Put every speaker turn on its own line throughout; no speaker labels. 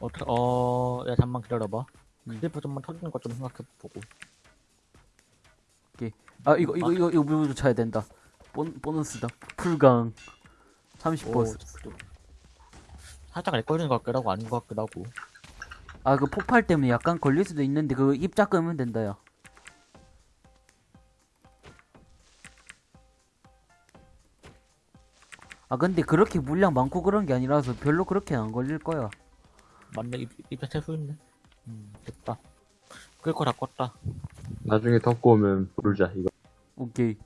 어, 터- 어, 야, 잠만 기다려봐.
음.
creeper 좀만 터지는 것 좀 생각해보고.
아 이거 이거 이거 이거 뮤도 쳐야 된다. 본 보너스다. 풀강 30%.
오, 살짝 렉 걸리는 것 같기도 하고, 아닌 것 같기도 하고.
아 그 폭발 때문에 약간 걸릴 수도 있는데 그거 입자 끄면 된다 야. 아 근데 그렇게 물량 많고 그런 게 아니라서 별로 그렇게 안 걸릴 거야.
맞네, 입, 입에 채소 있네. 음, 됐다. 끌 거 다 껐다.
나중에 덮고 오면 부르자, 이거.
오케이.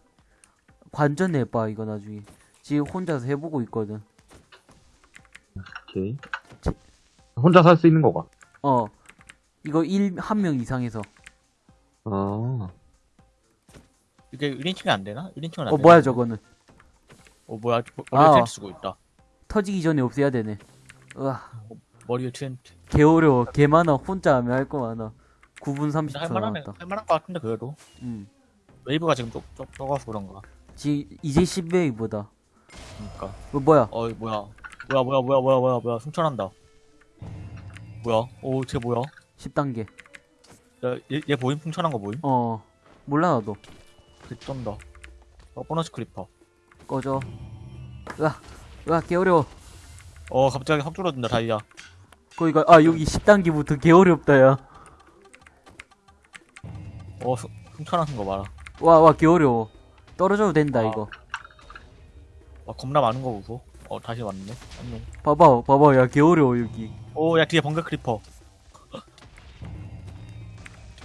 관전해봐 이거 나중에. 지금 혼자서 해보고 있거든.
오케이. 혼자 살 수 있는 거가.
어. 이거 1, 한 명 이상해서.
아.
이게 1인칭이 안 되나? 1인칭은
안어
되나?
뭐야 저거는.
어, 뭐야,
아.
머리에 텐트 쓰고 있다.
터지기 전에 없애야 되네. 으아.
머리에 텐트.
개 어려워. 개 많아. 혼자 하면 할 거 많아. 9분 30초
할만하네,
남았다.
할만한 것 같은데, 그래도.
음.
웨이브가 지금 쪽, 쪽, 적어서 그런가.
지 이제 10웨이브다.
그니까.
어, 뭐야?
어이, 뭐야. 뭐야, 뭐야, 뭐야, 뭐야, 뭐야, 뭐야. 승천한다. 뭐야? 오, 쟤 뭐야?
10단계.
야, 얘, 얘 보임? 승천한 거 보임?
어. 몰라 나도.
개쩐다. 어, 보너스 creeper.
꺼져. 으아. 으아 개 어려워.
어, 갑자기 확 줄어든다, 다이아.
거기가 아 여기 10단계부터 개 어렵다 야.
어, 승- 승천하는 거 봐라.
와와개 어려워. 떨어져도 된다
아.
이거.
와, 겁나 많은 거 보소. 어, 다시 왔네. 안녕.
봐봐 봐봐 야개 어려워 여기.
오, 야, 뒤에 번개 creeper.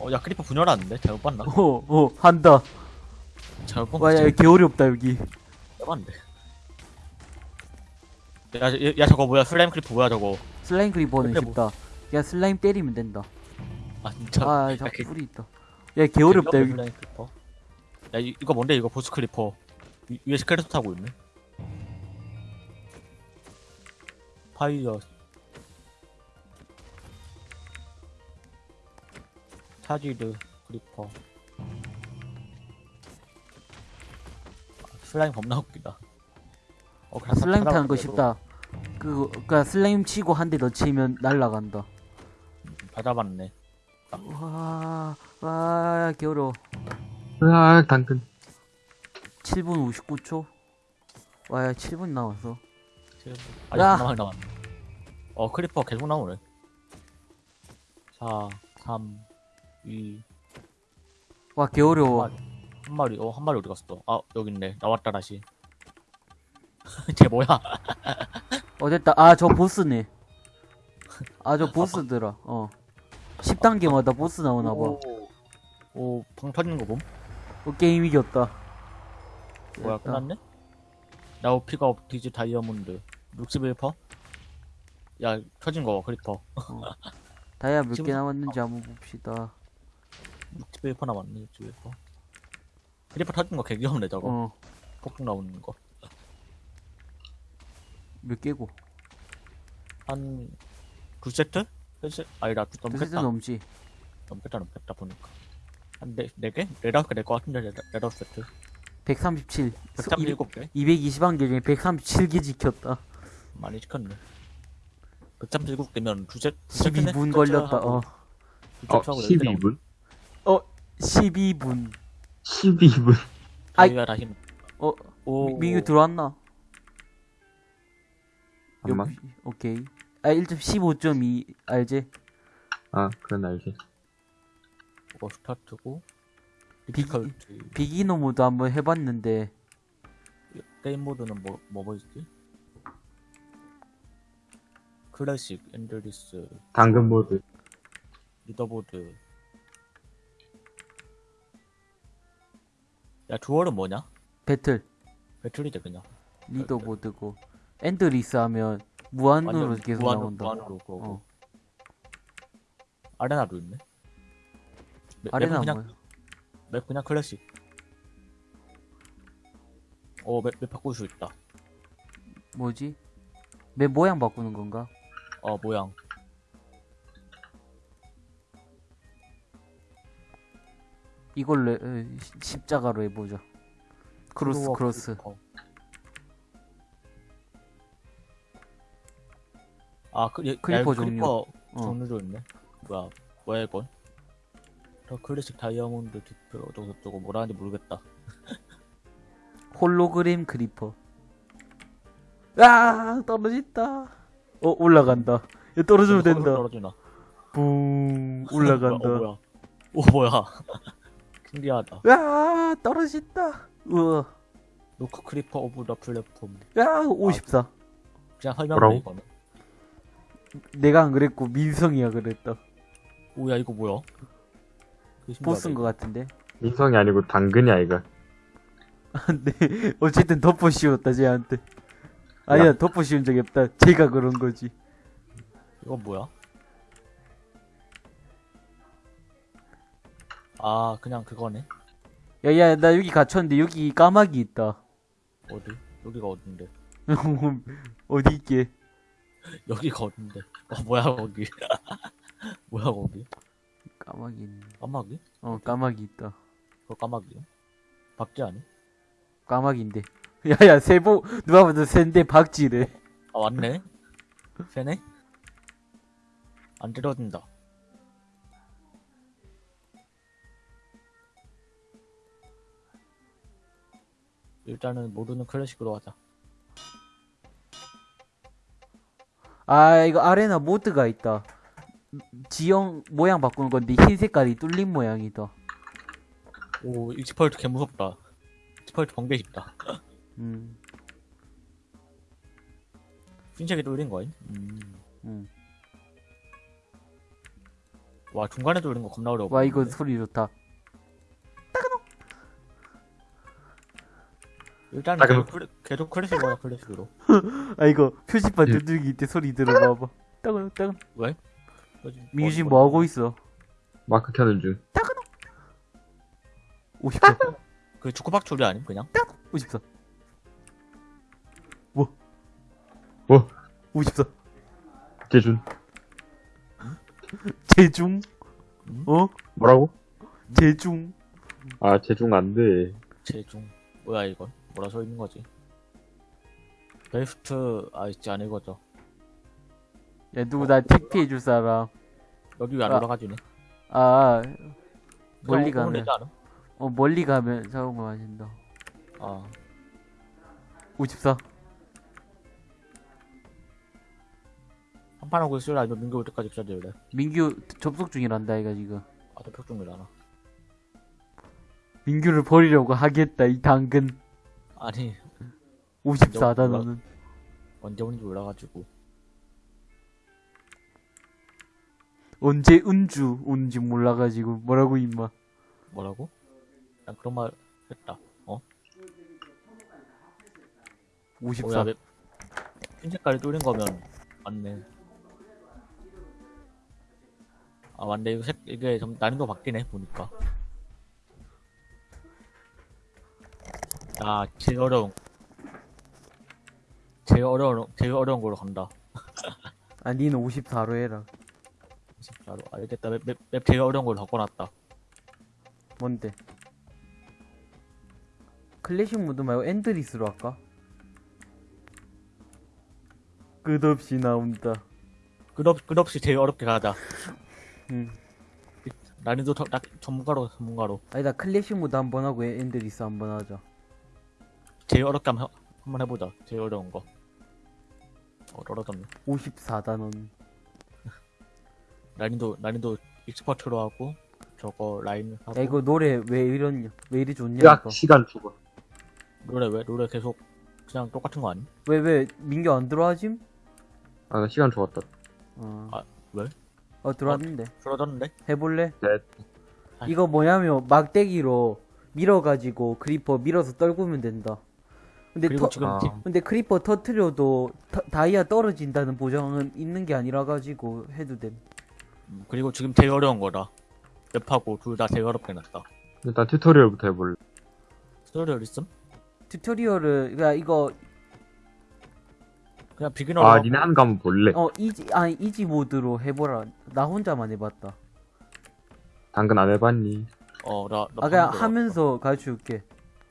어, 야, creeper 분열하는데? 잘못 봤나?
어어 한다.
잘못 본
와야
거지?
개 어렵다 여기.
해봤는데. 야, 야, 야, 저거 뭐야? slime creeper 뭐야, 저거?
slime creeper는
근데 뭐-
쉽다. 야 슬라임 때리면 된다.
아, 진짜.
아
야,
자꾸
개-
불이 있다. 야 개 어렵다
개없네,
여기.
야, 이, 이거 뭔데, 이거 보스 creeper. 위, 위에 스켈레톤 타고 있네. fire. charged creeper. 아, 슬라임 겁나 웃기다. 어, 그냥
슬라임 타는 거 쉽다. 그, 그니까 슬라임 치고 한 대 더 치면 날라간다.
받아봤네.
와, 와, 개어려워.
으악, 당근.
7분 59초? 와, 야, 7분 남았어.
아직
야!
남아 남았네. 어 creeper 계속 나오네. 4, 3, 2,
와, 개어려워.
한한 마리. 어 한 마리 어디 갔어? 아 여기 있네. 나왔다 다시. 쟤 뭐야?
어, 됐다. 아, 저 보스네. 아, 저 보스더라. 어. 10단계마다 보스 나오나봐.
오, 오, 방 터지는 거 봄?
어, 게임 이겼다.
뭐야
됐다.
끝났네? 나우 피가 업 디지 다이아몬드 61퍼? 야 터진 거 크리퍼
다이아 몇 개 남았는지 한번 봅시다.
61퍼 남았네 61퍼 크리퍼 터진 거 개귀엽네 저거
어,
폭풍 나오는 거
몇 개고?
한 두 세트? 세 세트? 아니다
두 세트
넘겠다
넘지.
넘겠다 넘겠다 보니까 한 네, 네 개? 네 다섯 개 될 것 같은데 네- 네 다섯 세트
137.
137개?
220한 개 중에 137개 지켰다.
많이 시켰네 137개면 두 세트 두 세트네?
12분
두
걸렸다.
세트하고
어.
두
어,
세트하고 네개 나오네.
12분?
12분.
12분.
아이. 어,
오
민규 들어왔나? 여기, 오케이. 아, 1.15.2 알지?
아, 그건 알지.
이거 스타트고
be- beginner 모드 한번 해봤는데
게임 모드는 뭐, 뭐, 뭐 있지? 클래식, endless,
당근 모드.
leaderboard 야 duel은 뭐냐? battle battle이지 그냥
leaderboard고 endless 하면 무한으로
완전
계속
무한으로,
나온다.
무한으로
어.
arena도 있네
map- arena
map은 그냥,
뭐야?
map 그냥 클래식 어 map, map 바꿀 수 있다
뭐지? map 모양 바꾸는 건가?
어 모양
이걸로 에, 시- 십자가로 해보자. 크로스
크로와
크로스.
아, 그, 야,
creeper
야,
종류.
creeper,
어.
종류도 있네. 뭐야, 뭐야 이건? 저 클래식 다이아몬드 디플 어쩌고 저쩌고 뭐라는지 모르겠다.
홀로그램 creeper. 아 떨어진다. 어 올라간다. 야, 떨어지면 된다.
떨어지나?
붕
어,
올라간다.
뭐야? 오 뭐야? 신기하다.
아 떨어진다. 우와.
knock creeper off the platform.
야 54.
그냥 설명해? 이거는.
내가 안 그랬고 민성이가 그랬다.
오야 이거 뭐야?
보스인. 것 같은데.
민성이 아니고 당근이야 이거
근데 어쨌든 덮어 씌웠다 쟤한테. 아니야
야.
덮어 씌운 적이 없다. 제가 그런 거지.
이거 뭐야? 아 그냥 그거네.
야야 나 여기 갇혔는데 여기 까마귀 있다.
어디? 여기가 어딘데?
어디 있게?
여기가 어딘데? 어 뭐야 거기? 뭐야 거기?
까마귀.
까마귀?
어 까마귀 있다.
그거 까마귀? 박쥐 아니?
까마귀인데. 야야 세보 누가 봐도 센데 박쥐래.
아 왔네. 새네? 안 때려진다. 일단은 모드는 클래식으로 하자.
아 이거 arena 모드가 있다. 지형 모양 바꾸는 건데 흰 색깔이 뚫린 모양이다.
오 expert 개 무섭다. 익스펄트 번개 싶다.
음,
흰색이 뚫린 거임? 음.
음.
와 중간에 뚫린 거 겁나 어려워.
와 이거? 소리 좋다.
일단은
따그노.
계속, 클래, 계속 클래식으로 클래식으로.
아 이거 표지판
예.
두들기 때 소리 들어봐봐. 따근 따근.
왜?
민규 지금 뭐 하고 있어?
마크 켜는 중
54.
그 축구박 줄이 아님 그냥?
54.
뭐?
54.
재준.
음?
어?
뭐라고?
제중.
아 재중 안 돼
제중 뭐야 이건? 써 있는 거지? 베스트 아 있지 안 읽어져.
야 누구 나 TP 해줄 사람.
여기 왜 안
아.
올라가지네?
아 멀리
그냥
가면. 어 멀리 가면 자동으로 마신다.
아
54.
한판 하고 있으라 아니면 민규 올 때까지 기다릴래?
민규 접속 중이란다 이가 지금.
아 대표 중이라나.
민규를 버리려고 하겠다 이 당근.
아니
54다
몰라.
너는.
언제 오는지 몰라가지고.
언제 은주 온지 몰라가지고 뭐라고 임마.
뭐라고? 난 그런 말 했다. 어?
54.
뭐야 왜흰 색깔이 뚫린 거면 맞네. 아 맞네 이거 색 이게 좀 난이도 바뀌네 보니까. 아 제일 어려운 제일 어려운 제일 어려운 걸로 간다.
아 니는 54로 해라.
24로 알겠다 map, map, map 제일 어려운 걸로 바꿔놨다.
뭔데? 클래식 모드 말고 endless로 할까? 끝없이 나온다.
끝없 끝없이 제일 어렵게 가자.
응.
난이도 더, 나, 전문가로 가, 전문가로
아니다 클래식 모드 한 번 하고 endless 한 번 하자.
제일 어렵게 한번, 해- 한번 해보자. 제일 어려운 거. 어, 떨어졌네.
54다 넌.
난이도 난이도 expert로 하고 저거 라인 하고
야 이거 노래 왜 이러냐? 왜 이리 좋냐
야
이거?
시간 죽어
노래 왜 노래 계속 그냥 똑같은 거 아니?
왜 왜 민규 안 들어와짐?
아 나 시간 죽었다
어.
아, 왜?
어 들어왔는데.
줄어졌는데?
해볼래?
네
아.
이거 뭐냐면 막대기로 밀어가지고 creeper 밀어서 떨구면 된다. 근데
그리고
터,
지금
아.
티-
근데 creeper 터트려도 터- 다이아 떨어진다는 보장은 있는 게 아니라 가지고 해도 됨.
음, 그리고 지금 제일 어려운 거다. map하고 둘 다 제일 어렵게 놨다.
일단 튜토리얼부터 해볼래
튜토리얼 있음?
튜토리얼을 그러니까 이거
그냥 beginner로
아 니네 하는 거 한번 볼래
어 easy 아니 easy mode로 해보라. 나 혼자만 해봤다.
당근 안 해봤니
어, 나,
나아 그냥 하면서 가르쳐줄게.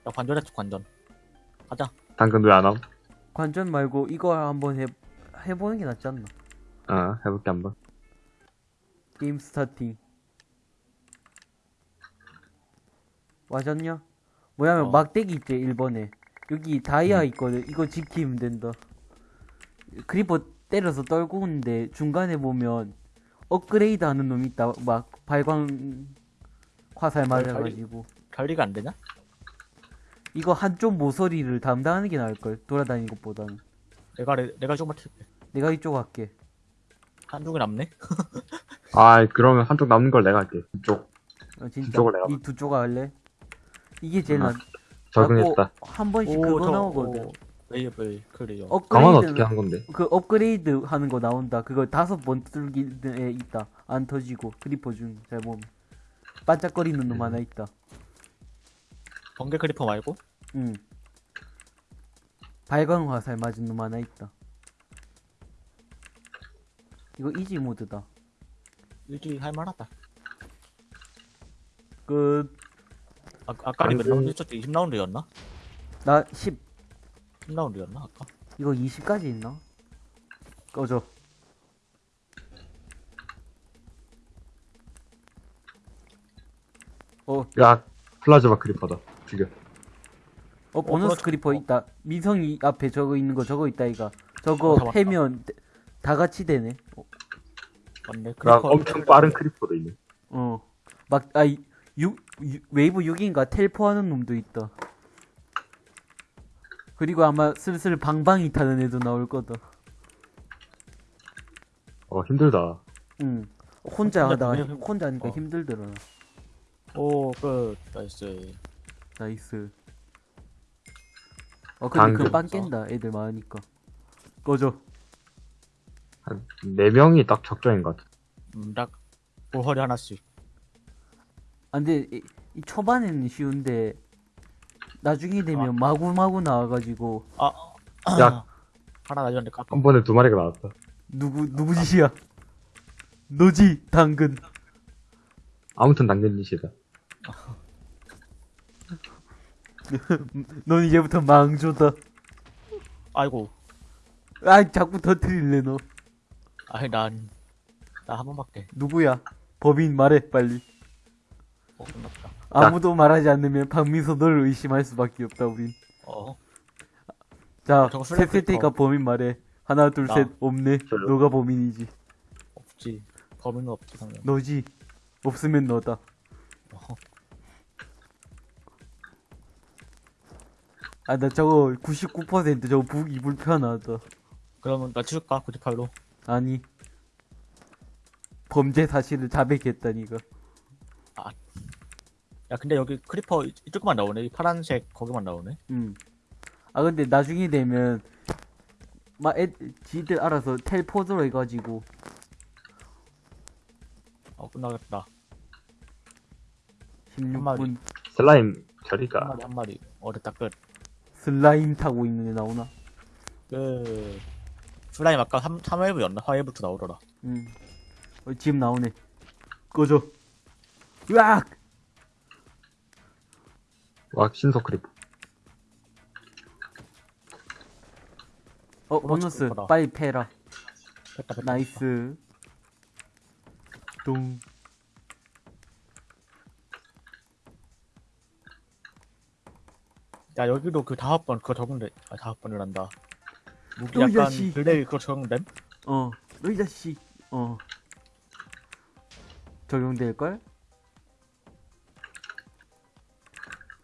나 관전했어, 관전. 가자.
당근 왜 안 함?
관전 말고 이거 한번 해 해보는 게 낫지 않나?
아 해볼게 한번
game starting. 와졌냐? 뭐냐면
어.
막대기 있지 1번에 여기 다이아
음.
있거든 이거 지키면 된다 creeper 때려서 떨고 있는데 중간에 보면 업그레이드 하는 놈 있다 막 발광 화살 맞아가지고
관리가 안 되냐?
이거 한쪽 모서리를 담당하는 게 나을걸 돌아다니는 것보다는
내가 레- 내가 조금만 튈게.
내가 이쪽 할게
한쪽이 남네.
아, 그러면 한쪽 남는 걸 내가 할게. 이쪽.
어, 진짜
이쪽을 내가
이 두 쪽 할래? 이게 제일
아,
낫
적응했다.
자꾸 한 번씩 그거
저-
나오거든
오, 웨이블 그래요.
강화는
업그레이드
어떻게 한 건데?
그 업그레이드 하는 거 나온다. 그거 다섯 번 뚫기에 있다. 안 터지고 크리퍼 중잘 보면 반짝거리는 놈 하나 있다.
번개 크리퍼 말고
응. 발광 화살 맞은 놈 하나 있다. 이거 이지 모드다.
일주일 할 만하다.
끝.
아, 아까
몇안
라운드
돼.
했었지? 20라운드였나?
나 10.
10라운드였나 아까?
이거 20까지 있나? 꺼져. 어,
야, 플라즈마 크리퍼다. 죽여.
어 보너스
그렇죠.
크리퍼
어.
있다. 미성이 앞에 저거 있는 거 저거 있다 이가. 저거
어.
패면 대- 다 같이 되네. 어,
맞네. creeper
엄청 빠른 creeper도 있네.
어. 막, 아, 이- 유, 유- 웨이브 6인가 텔포하는 놈도 있다. 그리고 아마 슬슬 방방이 타는 애도 나올 거다.
어, 힘들다.
응. 혼자 하다가, 혼자 하니까
어.
힘들더라.
오, 끝.
nice. nice. 어, 근데
당근.
금방 깬다. 애들 많으니까. 꺼져.
한, 네 명이 딱 적정인 것 같아.
음, 딱 보허리 하나씩.
아, 근데 이, 이 초반에는 쉬운데 나중에 되면
아.
마구마구 나와가지고
아,
야.
하나 나중에 깎아.
한 번에 두 마리가 나왔다.
누구 누구 짓이야? 너지 당근.
아무튼 당근 짓이다.
넌 이제부터 망조다.
아이고.
아 자꾸 터트릴래 너.
아이 난. 나 한 번밖에.
누구야? 법인 말해 빨리.
어, 끝났다.
아무도 말하지 않으면 박민서 너를 의심할 수밖에 없다 우린.
어.
자,
저거
셋 셀 테니까 범인 말해. 하나 둘
나.
셋 없네.
저요.
너가 범인이지.
없지. 범인은 없지, 당연.
너지. 없으면 너다. 아 나 저거 99% 저거 보기 불편하다.
그러면 나 치울까? 98로.
아니. 범죄 사실을 자백했다니까.
야, 근데 여기 creeper 이- 이쪽만 나오네. 이 파란색 거기만 나오네.
음. 아 근데 나중에 되면 막 애, 지들 알아서 텔포들 해가지고
어, 끝나겠다.
16분
슬라임
한
처리가.
마리, 한 마리. 어, 됐다, 끝.
슬라임 타고 있는 애 나오나?
끝. 슬라임 아까 3, 3웨이브였나? 화웨이브부터 나오더라.
음. 어, 지금 나오네. 꺼져. 으악!
와, 신속 creeper.
어,
보너스. 크리퍼다.
빨리 패라.
됐다, 됐다.
나이스. 동.
야, 여기도 그 다섯 번 그거 적응돼. 아, 다섯 번이란다. 무기
또
약간
자식.
블레이 그거 적응됨?
어, 너이 자식. 어. 적용될걸?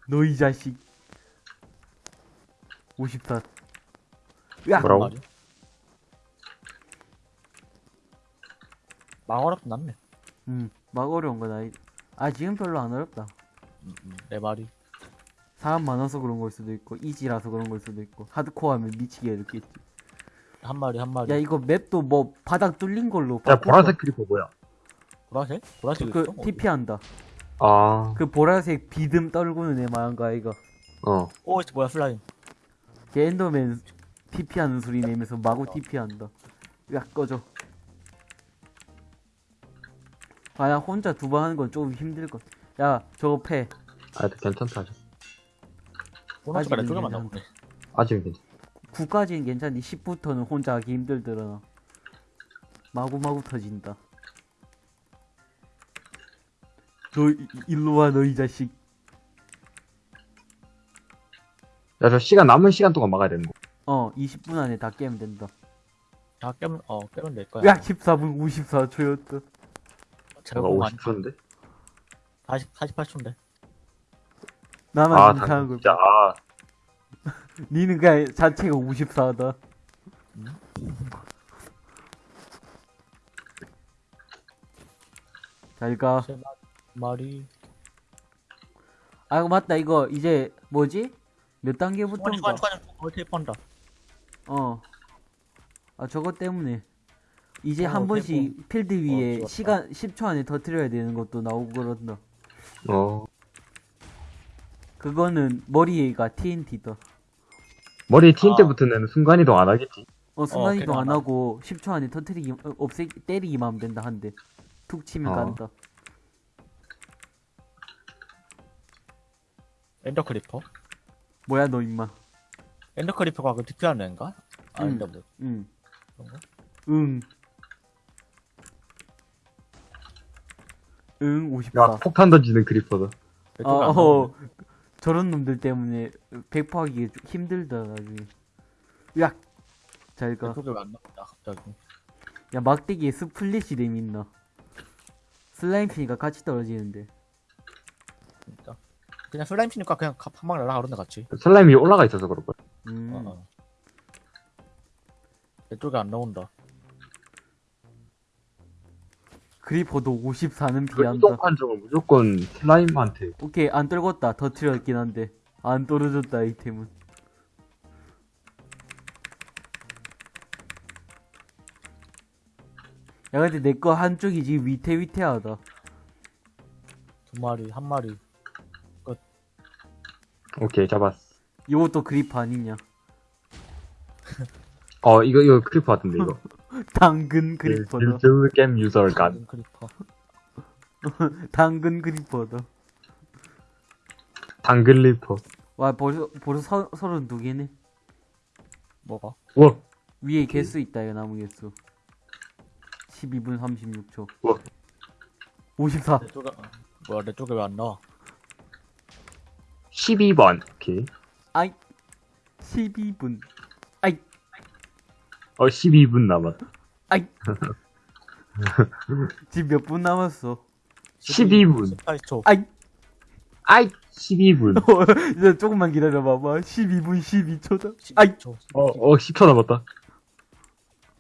너이 자식. 54. 으악!
뭐라고?
막 어렵진 않네.
음, 막 어려운 건 아니. 아, 지금 별로 안 어렵다.
음, 음, 내 말이.
사람 많아서 그런 걸 수도 있고, easy라서 그런 걸 수도 있고, 하드코어하면 미치게 어렵겠지.
한 마리, 한 마리.
야, 이거 map도 뭐, 바닥 뚫린 걸로.
야, 보라색 creeper 뭐야?
보라색? 보라색
그,
있어? 어디?
TP 한다.
아,
그 보라색 비듬 떨구는 애 말한 거 아이가.
어.
오, 이거 뭐야, 슬라임.
걔 엔더맨 TP 하는 소리 내면서 마구 TP 한다. 야, 꺼져. 아, 야, 혼자 두 번 하는 건 조금 힘들 것. 야, 저거 패.
아, 괜찮다.
아직은
쪽에만
괜찮아.
나오네.
아직은 괜찮아.
9까지는 괜찮니 10부터는 혼자 하기 힘들더라. 마구마구 터진다. 너 이- 일로 와 너 이 자식
야, 저 시간, 남은 시간 동안 막아야 되는 거.
어 20분 안에 다 깨면 된다
다 깨면 어 깨면 될 거야.
야 14분 54초였다
제가
제가 많이
50초인데?
40 48초인데.
나만
아,
이상한
당,
걸
진짜, 아,
니는 그냥 자체가 54다 잘가
세 마리.
아 맞다 이거 이제 뭐지? 몇 단계부터인가?
추가 추가 거의 뻔다.
어. 아 저거 때문에 이제
어,
한 번씩 필드 위에
좋았다.
시간 10초 안에 터트려야 되는 것도 나오고 그런다.
어.
그거는 머리가 TNT다.
머리에 틴
아.
때 붙으면 순간이동 안 하겠지.
어 순간이동
걔는 안안
하고 10초 안에 터트리기 어, 없애 때리기만 하면 된다 한 대. 툭 치면
어.
간다.
Ender creeper.
뭐야 너 임마.
엔더 크리퍼가 그 DP하는 애인가? 아닌데 뭐.
응.
그런가?
응. 응
야,
54.
폭탄 던지는 creeper다.
내
어, 어. 저런 놈들 때문에 백파하기 좀 힘들다 나중에. 야,
나온다 갑자기.
야 막대기에 스플릿이 됨 있나? 슬라임 피니까 같이 떨어지는데.
진짜. 그냥 슬라임 치니까 그냥 가- 한방 날아가는데 같이.
슬라임이 올라가 있어서 그럴 거야.
음.
어, 어. 내 쪽에 안 나온다.
그리퍼도 54는
그
피한다.
이동 판정은 무조건 슬라임한테.
오케이 안 떨궜다. 더 틀렸긴 한데 안 떨어졌다 아이템은. 야 근데 내 거 한쪽이 지금 위태위태하다.
두 마리, 한 마리.
오케이, 잡았어.
이것도 creeper 아니냐?
어, 이거, 이거 creeper 같은데, 이거.
당근 creeper다.
유즈 게임 유저 간.
creeper.
당근 creeper다.
당근 creeper.
와 벌써 벌써 서, 서른 두 개네.
뭐가?
우와,
위에 개수 있다 이거 나무 개수. 12분 36초.
우와.
54.
내 쪽에, 뭐야, 내 쪽에 왜 안 나와?
12번. 오케이.
아이 12분. 아이
어, 12분 남았.
아이. 지금 몇 분 남았어?
12분.
18초.
아이.
아이, 12분.
이제 조금만 기다려 봐봐. 12분 12초다. 아이
10초.
어, 어, 10초 남았다.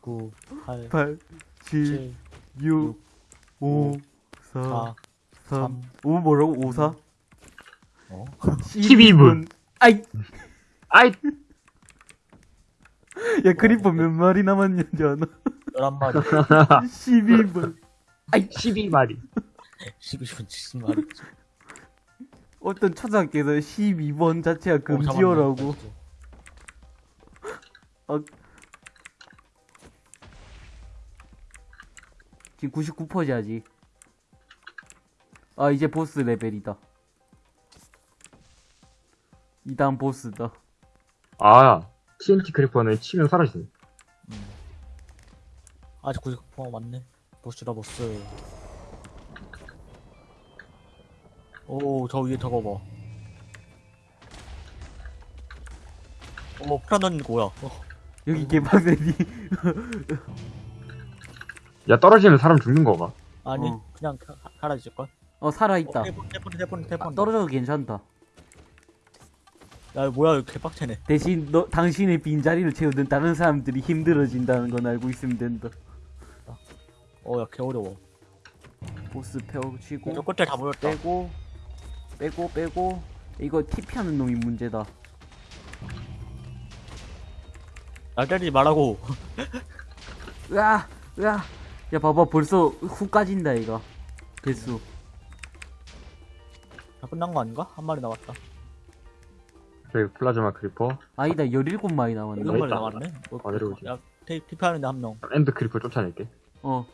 9, 8,
8 7
7,
6 5 4
4,
3 5 뭐라고? 5 4
어?
12분.
아이
아이,
야 그리퍼 몇 마리 남았는지 아나?
11마리.
12분.
12마리.
12분 70마리.
어떤 초등학교에서 12번 자체가
어,
금지어라고. 지금 99%지 아직. 아 이제 보스 레벨이다. 이 다음 보스다.
아, TNT 크리퍼는 치면 사라지네.
아직 99% 맞네. 보스다, 보스. 오, 저 위에 저거 봐. 던진 거 뭐야? 어,
여기 개빡세니.
야, 떨어지면 사람 죽는 거가.
아니,
어.
그냥 가- 사라질걸?
어 살아있다.
어, 태폰, 태폰, 태폰, 태폰.
아, 떨어져도 괜찮다.
야, 뭐야, 이거 개빡치네.
대신 너 당신의 빈자리를 채우던 다른 사람들이 힘들어진다는 건 알고 있으면 된다.
어, 야, 개 어려워.
보스
저
펴치고
끝에 다 모였다.
빼고 빼고 빼고 이거 TP하는 놈이 문제다.
날 때리지 말라고.
으아 으아 야 봐봐 벌써 훅 까진다 이거 개수
다 끝난 거 아닌가? 한 마리 남았다.
저기 플라즈마 creeper.
아니다 17마리 남았네
있다.
남았네. 뭐,
어, 내려오지.
야, 테, TP하는데 한 명.
end creeper 쫓아낼게.
어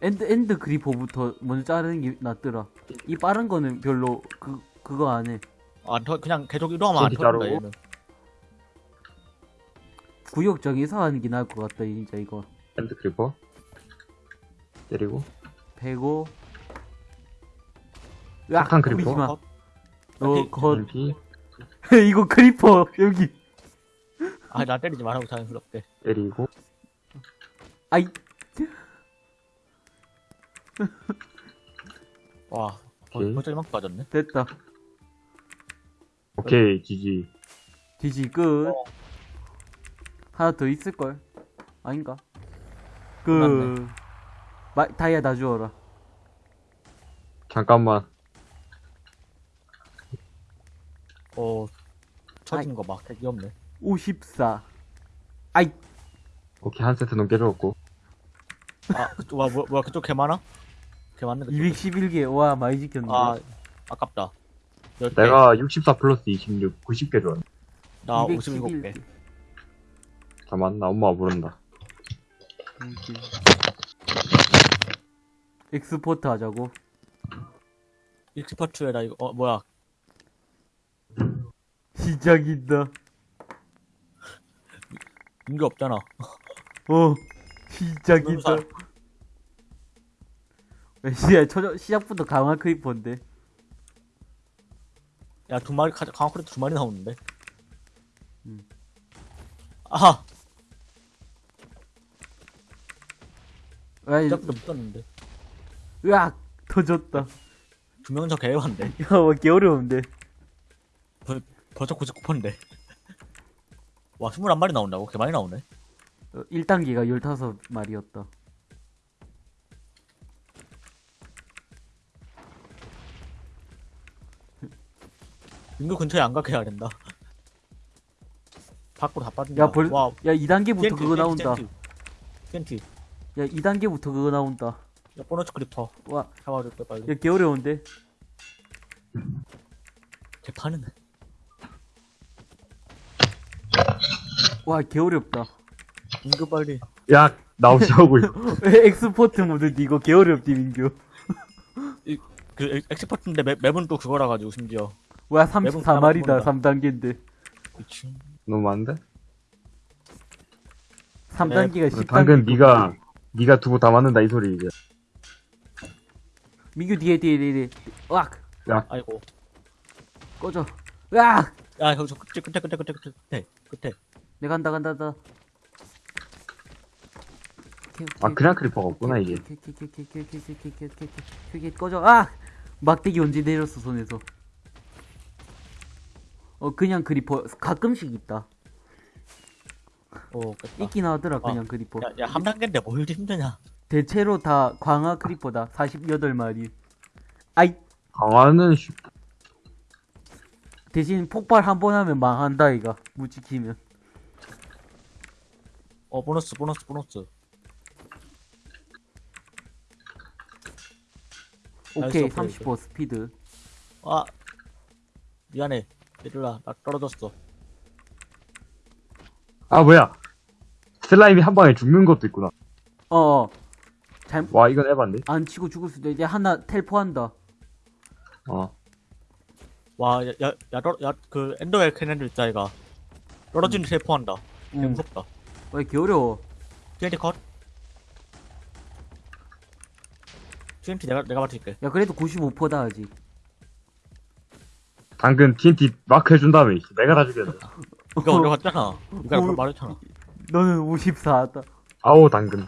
end end creeper부터 먼저 자르는 게 낫더라 이 빠른 거는 별로 그 그거 안해
아, 더, 그냥 계속 이동하면 안 터진다. 얘는.
구역 정해서 하는 게 나을 것 같다 진짜 이거
엔드 크리퍼. 때리고.
배고 으악,
폭탄 크리퍼?
뿌리지 마.
컷.
너,
오케이.
거,
MP
이거 크리퍼, 여기.
아, 나 때리지 말라고 자연스럽게.
때리고
아이,
와,
오케이.
벌써 이만큼 빠졌네.
됐다.
오케이 지지
지지, 끝.
어.
하나 더 있을걸? 아닌가? 그,
맞네.
마, 다이아 다 주워라.
잠깐만
어, 쳐진 거막 되게 없네.
54. 아이,
오케이 한 세트 넘게 줬고
아, 그쪽, 와, 뭐, 뭐야, 그쪽 개 많아? 개 많네, 그쪽.
211개. 와, 많이 지켰네.
아, 아깝다.
내가 64 플러스 26 90개 줬네
나211
57개.
잠깐만 나 엄마가 부른다.
expert 하자고.
익스퍼트에다 이거, 어, 뭐야.
시작이다.
인게 없잖아.
어, 시작이다. 야, 시작, 초, 시작부터 강화 크리퍼인데.
야, 두 마리, 가- 강화크레트 두 마리 나오는데.
음.
아하!
아이,
시작부터 붙었는데.
으악! 터졌다.
두 명은 저 개해반데.
야, 와, 개 어려운데.
벌써 99%인데. 와, 21마리 나온다고? 개 많이 나오네.
어, 1단계가 15마리였다.
인구 근처에 안 가게 해야 된다. 밖으로 다 빠진다.
야, 벌,
와,
야, 2단계부터 그거 나온다.
텐트.
야, 2단계부터 그거 나온다.
야, 보너스 크리퍼.
와,
잡아줄 때 빨리.
야, 개 어려운데.
개 파는.
와, 개 어렵다.
인구 빨리.
야 나오시라고 있어
엑스포트 모드 이거 개 어렵디, 민규.
그 엑- 엑스퍼트인데 맵, 맵은 또 그거라 가지고 심지어.
와,
매번
34마리다,
까먹는다.
3단계인데.
그치.
너무 많은데?
3단계가 10단계.
방금 네가 네가 두고 다 맞는다 이 소리 이제
민규 뒤에, 뒤에, 뒤에, 뒤에. 으악!
아이고.
꺼져. 으악!
야, 여기서 끝에, 끝에, 끝에, 끝에, 끝에, 끝에.
내가 간다, 간다, 간다.
아 그냥 creeper가 없구나 이게.
꺼져. 아! 막대기 언제 내렸어 손에서? 어 그냥 그리퍼. 가끔씩 있다.
오, 깼다.
있긴 하더라 그냥
아,
그리퍼.
야, 야, 한 단계인데 뭘 힘드냐.
대체로 다 광화 크리퍼다 48마리. 아이!
강화는 쉽
대신 폭발 한 번 하면 망한다 이가 무지키면.
어, 보너스, 보너스, 보너스.
오케이
나이스 업그레이드.
35 스피드.
아, 미안해. 얘들아, 나 떨어졌어.
아 뭐야. 슬라임이 한 방에 죽는 것도 있구나.
어어. 잘안
와 이건 에반데
치고 죽을 수도 있대 하나 텔포한다.
어
와, 야, 야, 야, 떨, 야, 그, 엔더웰 캐넨들 있다, 이가. 떨어지는 텔포한다. 개
음.
무섭다.
왜 이렇게 어려워
TNT 컷. TNT 내가, 내가 맞출게.
야 그래도 95%다 아직
당근 TNT 마크 해준 다음에 내가 다 죽였네
이거 어려웠잖아. 이거
어.
말했잖아.
너는 54다
아우 당근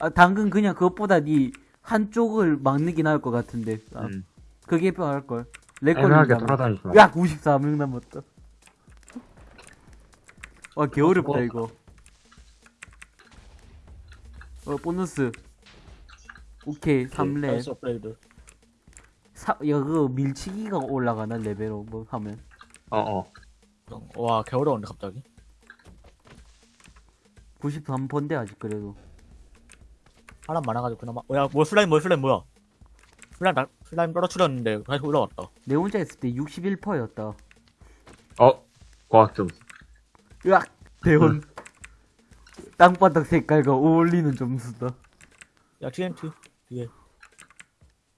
아, 당근 그냥 그것보다 니 한쪽을 막는 게 나을 것 같은데. 아,
음.
그게 필요할걸. lag
애매하게. 돌아다니지 마
야, 94명 남았다. 와, 개 어렵다,
뭐.
이거. 어, 보너스. 오케이, 3렙.
nice 업그레이드.
사, 야, 그거 밀치기가 올라가나, 레벨로, 뭐, 하면.
어어
와, 개 어려운데, 갑자기.
93번데, 아직 그래도.
사람 많아가지고 그나마. 어, 야, 뭐 슬라임, 뭐 슬라임, 뭐야? 슬라임, 나, 슬라임 떨어뜨렸는데, 다시 올라왔다.
내 혼자 있을 때 61%였다.
어 과학점
으악! 대원. 땅바닥 색깔과 어울리는 점수다.
야, TNT. 뒤에.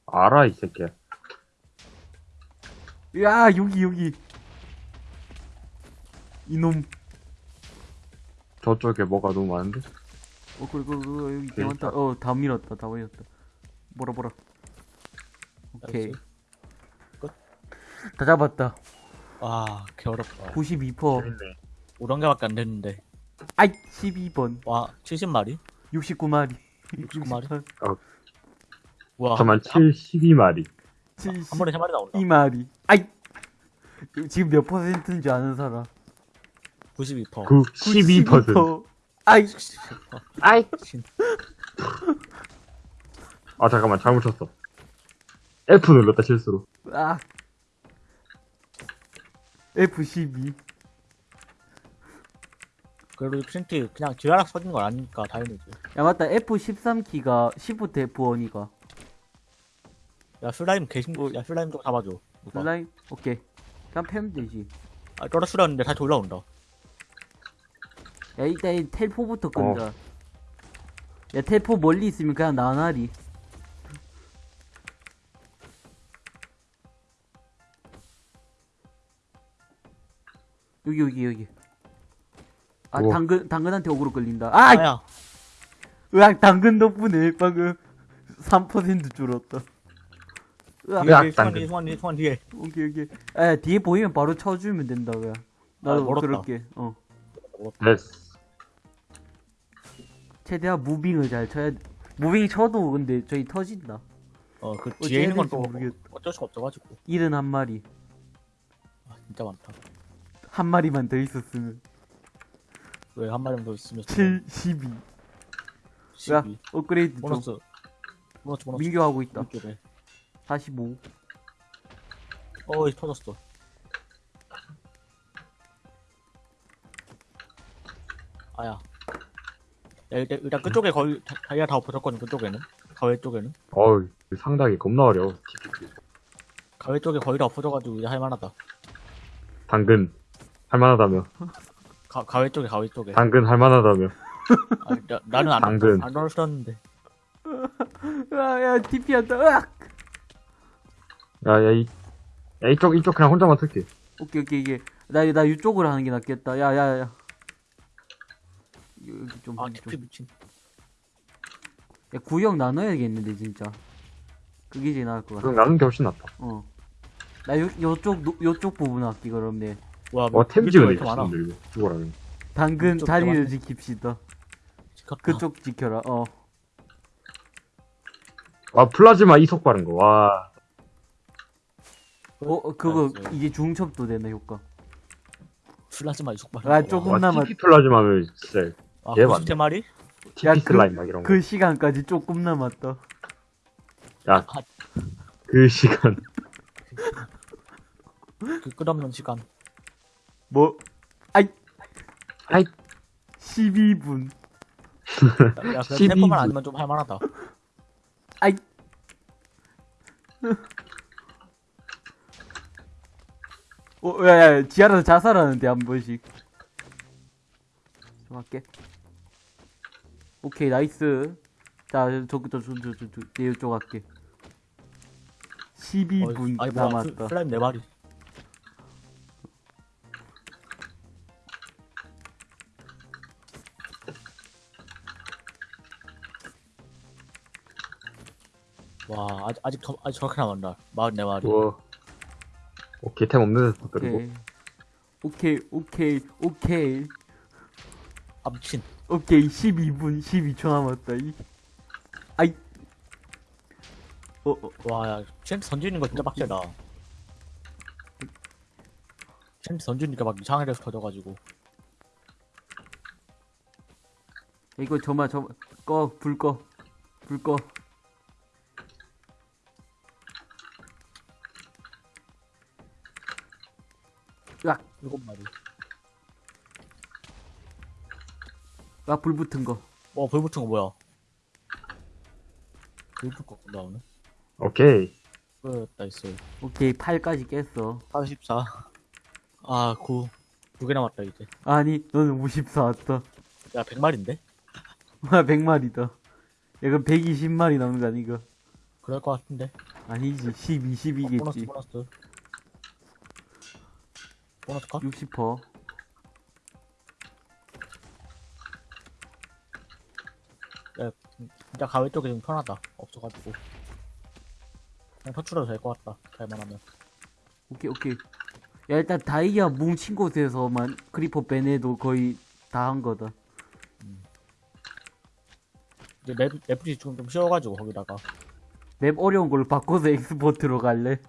알아 이 새끼야
야 여기 여기 이놈
저쪽에 뭐가 너무 많은데
어 그래 그래 그래 여기 개
여기
많다
있다.
어 다 밀었다 다 밀었다 뭐라 뭐라 오케이
nice.
다 잡았다.
와, 개 어렵다.
92%.
재밌네.
5단계밖에 안 됐는데.
아이, 12번.
와, 70마리?
69마리.
69마리? 와,
잠깐만, 7, 12마리.
한 번에 3마리 나온다.
72마리. 아이! 지금 몇 퍼센트인지 아는 사람.
92%.
그, 12%.
아이,
아이!
신.
아, 잠깐만, 잘못 쳤어. F 눌렀다, 실수로.
아. F12.
그래도 프린트 그냥 지하락 써진 건 아니니까 다행이지.
야, 맞다. F13 키가 10부터 F1이가.
야, 슬라임 개신,
어.
야, 슬라임 좀 잡아줘. 누가.
슬라임? 오케이. 그냥 패면 되지.
아, 떨어뜨렸는데 다시 올라온다.
야, 일단 이 텔포부터 끈다. 야, 텔포 멀리 있으면 그냥 나나리. 여기, 여기, 여기. 아,
우와.
당근, 당근한테 오그로 끌린다. 아!
아야,
으악, 당근 덕분에 방금 3% 줄었다. 으악,
야,
뒤에,
당근.
뒤에, 뒤에, 뒤에, 뒤에.
오케이, 오케이. 아, 뒤에 보이면 바로 쳐주면 된다, 그냥. 나도
아.
그럴게, 어.
됐어.
최대한 moving을 잘 쳐야 돼. moving 쳐도 근데 저희 터진다.
어, 그
어째
뒤에 있는 건
해야
또
될지 모르겠다.
어쩔 수가 없어가지고.
일은 한 마리.
아, 진짜 많다.
한 마리만 더 있었으면.
왜 한 마리만 더 있으면
7, 12. 야,
12.
업그레이드 좀.
보너스. 보너스, 보너스.
민교하고 있다.
이쪽에.
45.
어이, 터졌어. 아야. 야, 일단, 일단 그쪽에 거의 다- 다이아 다 엎어졌거든, 그쪽에는. 가외 쪽에는.
어우, 상당히 겁나 어려워.
가외 쪽에 거의 다 엎어져가지고 이제 할만하다.
당근. 할만하다며.
가, 가외 쪽에, 가외 쪽에.
당근 할만하다며.
아, 나, 나는 안,
당근.
안 떨어졌는데.
야, 야, TP 한다. 으악!
야, 야, 이, 야, 이쪽, 이쪽 그냥 혼자만 쓸게.
오케이, 오케이, 이게. 나, 나 이쪽으로 하는 게 낫겠다. 야, 야, 야. 여기 좀.
아,
좀.
TP 미친.
야, 구역 나눠야겠는데, 진짜. 그게 제일 나을 것 같아.
그럼 나는 게 훨씬 낫다.
어. 나 요, 요쪽, 노- 요쪽 부분 할게, 그럼 네.
와,
어,
템왜
지어야
이렇게 많아?
죽어라면.
당근 자리를. 지킵시다.
지켰다.
그쪽 지켜라, 어.
와, 플라즈마 이속 바른 거. 와.
어, 어, 그거,
나이스.
이제 중첩도 되나, 효과.
플라즈마 이속발.
아, 조금
와,
남았,
TP 플라즈마면 진짜
아,
얘
90대
TP
야, 그-
슬라임 막 이런 거.
그 시간까지 조금 남았다.
야, 그 시간.
그 끝없는 시간.
뭐, 아이,
아이.
12분.
야, 그래도
12
템포만 아니면 좀 할만하다.
아이. 어, 야, 야, 지하에서 자살하는데, 한 번씩. 좀 할게. 오케이, nice. 자, 저, 저, 저, 저, 저, 저, 저, 내 이쪽 할게. 12분
아니, 뭐야,
남았다.
슬- 슬라임 네 마리. 와, 아직, 아직, 더, 아직 저렇게 남았다. 마흔 네 마리.
우와. 오케이, 템 없는 데서 들고.
오케이. 오케이, 오케이, 오케이.
아, 미친.
오케이, 12분 12초 남았다. 이. 아이. 어, 어,
와, 야, 챈트 던지는 거 진짜 빡세다. 챈트 던지니까 막 데서 터져가지고.
이거 저만 저 꺼, 불 꺼. 불 꺼. 으악,
일곱 마리.
아, 불 붙은 거.
어, 불 붙은 거 뭐야? 불거 나오네.
오케이.
끝, nice.
오케이, 8까지 깼어.
44. 아, 9. 두개 남았다, 이제.
아니, 너는 54 왔다.
야, 100마리인데?
아, 100마리다. 약간 120마리 남는 거 아닌가?
그럴 것 같은데.
아니지, 12,
보너스,
12겠지.
보너스. 보너스 컷?
60%.
야, 진짜 가외 쪽이 좀 편하다. 없어가지고. 그냥 터출해도 될 것 같다. 잘만 하면.
오케이 오케이 야 일단 다이아 뭉친 곳에서만 creeper 빼내도 거의 다 한 거다
이제 map, map이 지금 좀 쉬워가지고, 거기다가.
map 어려운 걸로 바꿔서 expert로 갈래?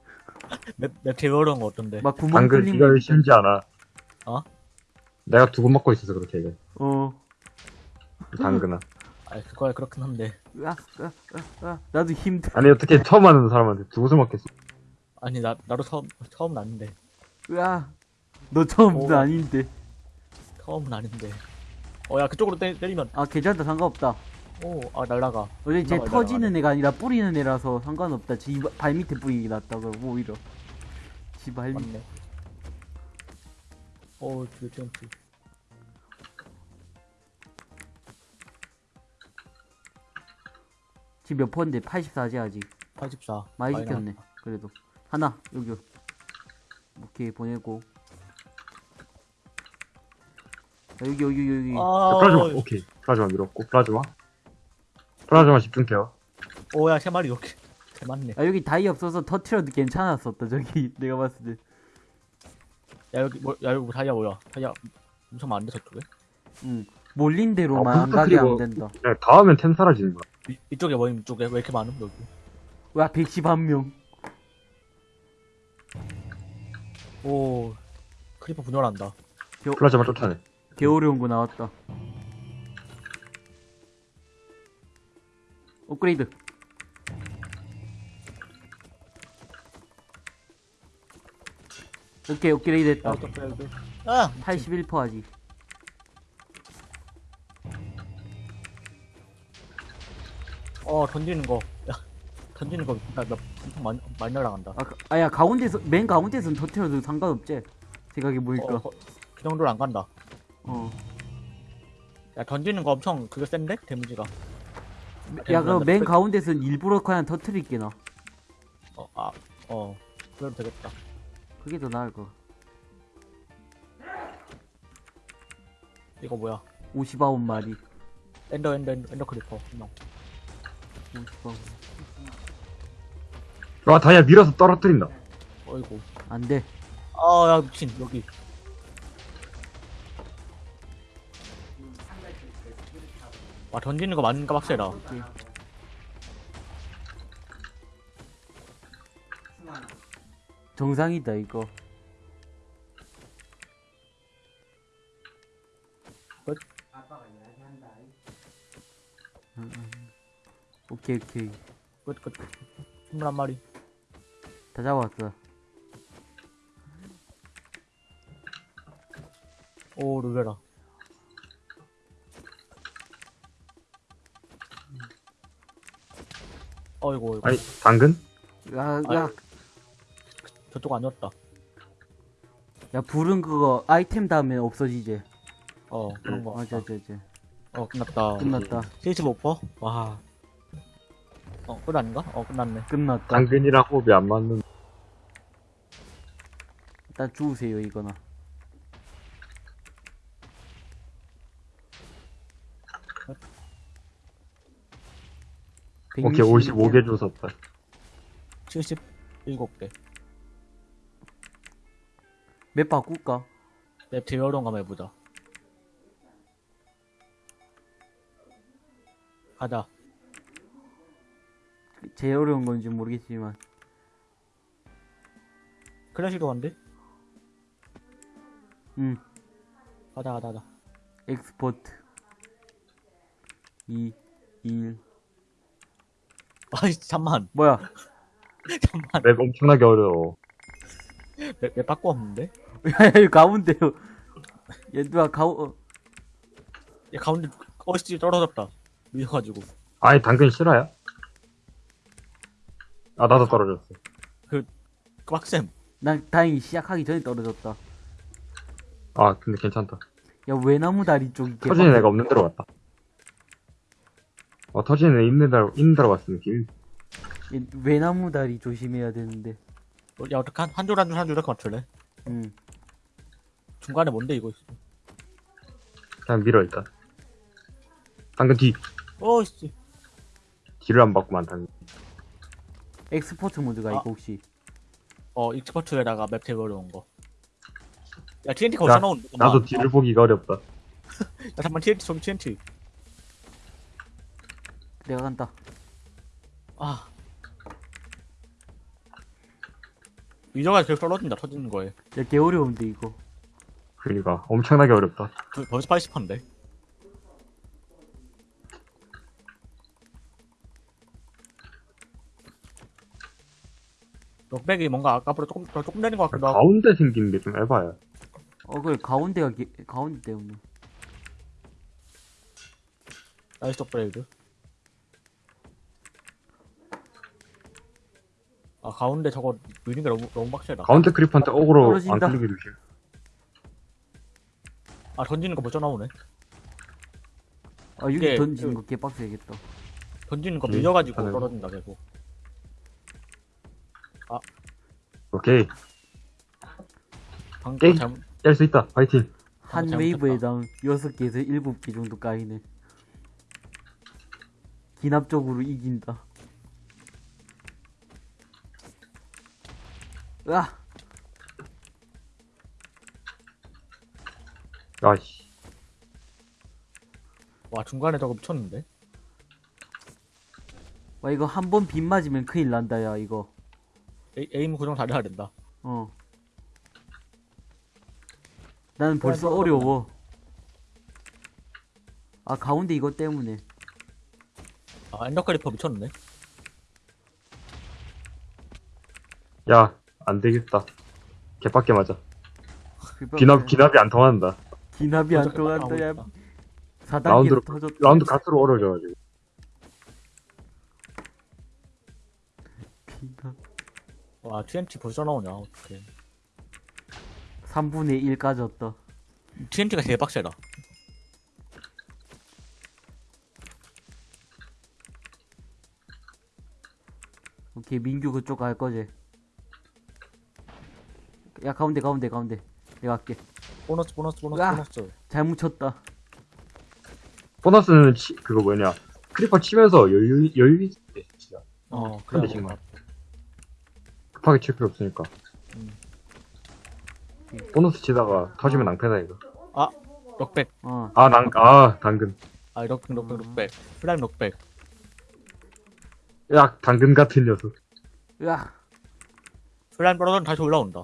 map, map 제일 어려운 거 어떤데?
막 구멍
당근
뚫린
이걸
거
쉬운지 알아.
어?
내가 두고 먹고 있어서 그렇게 이게.
어
당근아.
아, 그거야, 그렇긴 한데.
으아, 으아, 으아, 으아. 나도 힘들어
아니 어떻게 처음 하는 사람한테 두고서 먹겠어.
아니, 나, 나도 처음, 처음은 아닌데.
으아 너 처음도
오.
아닌데
처음은 아닌데. 어, 야, 그쪽으로 때, 때리면,
아 괜찮다 상관없다
오, 아, 날라가.
어제 쟤
올라가,
터지는 애가 아니라 뿌리는 애라서 상관없다 지발 밑에 뿌리기 낫다 그럼 오히려 지발 밑
맞네. 오, 뒤에 TNT.
지금 몇 퍼인데 84지 아직
84.
많이 시켰네. 그래도 하나 여기 오케이 보내고 야, 여기 여기 여기
아,
플라즈마 오케이. 플라즈마 밀었고 플라즈마. 플라즈마 집중 care.
오, 야, 세 마리 이렇게. 개 많네.
아 여기 다이아 없어서 터트려도 괜찮았었다 저기 내가 봤을 때
야, 여기, 뭐, 야, 여기 뭐 다이아 뭐야? 다이아 엄청 많은데, 저쪽에?
응. 몰린 대로만
아,
안 가게 하면 된다.
그냥 다 하면 템 사라지는 거야.
이, 이쪽에 뭐, 이쪽에 왜 이렇게 많음, 여기?
와, 111명.
오, creeper 분열한다.
플라즈마 쫓아내.
개 어려운 거 나왔다. 업그레이드. 오케이, 업그레이드 했다.
아!
81% 하지.
어, 던지는 거. 야, 던지는 거, 나, 나, 엄청 많이, 많이 날아간다.
아, 가- 아야, 가운데서, 맨 가운데서는 터트려도 상관없지. 생각해보니까.
어, 거- 그 정도로 안 간다.
어.
야, 던지는 거 엄청 그게 센데? 데미지가.
야, 그럼 맨 가운데서는 일부러 그냥 터트릴게, 나.
어, 아, 어. 그래도 되겠다.
그게 더 나을 거.
이거 뭐야?
59마리.
ender, ender, ender, ender creeper. 한 명.
59.
와 다이아 밀어서 떨어뜨린다.
어이구.
안 돼.
아, 야, 미친, 여기. 와, 던지는 거 맞는가 빡세다.
정상이다, 이거.
끝.
응, 응. 오케이, 오케이.
끝, 끝. 21마리.
다 잡았어.
오, 놀래라. 어이구, 어이구.
아니 당근?
야,
아유.
야,
저쪽 아니었다.
야, 불은 그거 아이템 다음에 없어지지.
어, 그런 거.
맞아, 맞아, 맞아.
어, 끝났다.
끝났다.
75%? 와. 어, 끝 아닌가? 어, 끝났네.
끝났다.
당근이랑 호흡이 안 맞는.
일단 주우세요, 이거나.
오케이 55개 주웠다.
77개.
맵 바꿀까?
맵 제일 어려운 거 한번 해보자. 가자.
제일 어려운 건지 모르겠지만.
클래식도 간대?
응,
가자, 가자, 가자.
expert. 2, 1.
아이, 잠만.
뭐야?
잠만.
map 엄청나게 어려워.
map, map 바꿔 없는데?
야, 여기 가운데요. 얘 누가 가운, 어,
얘 가운데, 어씨 떨어졌다. 밀려가지고.
아니 당근 실화야? 아 나도 떨어졌어.
그 빡셈.
난 다행히 시작하기 전에 떨어졌다.
아 근데 괜찮다.
야, 외나무 다리 쪽이 개
터지는 애가 없는 데로 갔다. 어 터지는 애 있는 데로 있는 데로 갔어 느낌.
얘 외나무 다리 조심해야 되는데.
어, 야, 어떡 한, 한줄한줄한줄 이렇게 맞출래?
응.
중간에 뭔데, 이거?
그냥 밀어 일단. 당근 뒤
어씨.
뒤를 안 받고만 당근.
expert 모드가
아.
이거 혹시.
어 expert에다가 map 테이블 놓은 거. 야 TNT 거기서
야,
나온
나도 뒤를 보기가 어렵다.
야 잠깐 TNT 저기 TNT.
내가 간다.
아. 위저가 계속 떨어진다 터지는 거에.
야, 개 어려운데, 이거.
그러니까 엄청나게 어렵다.
그, 벌써 80%인데. knockback이 뭔가 아까보다 조금 더 조금 되는 것 같기도 하고.
가운데 생긴 게 좀 에바야.
어, 그래, 가운데가, 개, 가운데 때문에.
nice 업그레이드. 아 가운데 저거 밀는 게 너무 너무 빡세다.
가운데 creeper한테 어그로 안. 끌리게 조심.
아 던지는 거 벌써 나오네.
아, 여기
이게
던지는
그-
거 개빡세겠다.
던지는 거
음,
밀려가지고
하네.
떨어진다 계속.
오케이.
방금
게임.
잘못
깰수 있다. 파이팅.
한
잘못했다.
웨이브에 당 6개에서 7개 정도 까이네. 기납적으로 이긴다. 으 아!
아씨.
와 중간에 저거 미쳤는데.
와, 이거 한 번 빗 맞으면 큰일 난다, 야, 이거.
에, aim 고정 잘해야 된다.
어. 나는 벌써 어려워. 아, 가운데 이것 때문에.
아 ender creeper 미쳤네.
야, 안 되겠다. 개빡게 맞아. 기납, 기납이 안 통한다.
기납이 안 통한다, 야.
나오겠다.
4단계로
라운드로-
터졌다.
라운드 가스로 얼어져가지고.
기납.
와 TNT 벌써 나오냐 어떡해.
3분의 1 까졌다.
TNT가 빡세다.
오케이, 민규 그쪽 갈 거지. 야, 가운데, 가운데, 가운데. 내가 할게.
보너스 보너스 보너스
으아.
보너스.
잘 묻혔다.
보너스는 치, 그거 뭐냐. creeper 치면서 여유, 여유 있게 치자.
어
근데
그래.
정말. 급하게 칠 필요 없으니까.
음.
보너스 치다가 터지면 낭패다, 이거.
knockback.
어.
아, 낭, 아, 당근.
아 knockback
음.
knockback. 슬라임 knockback.
야, 당근 같은 녀석.
으아!
슬라임 떨어져도 다시 올라온다.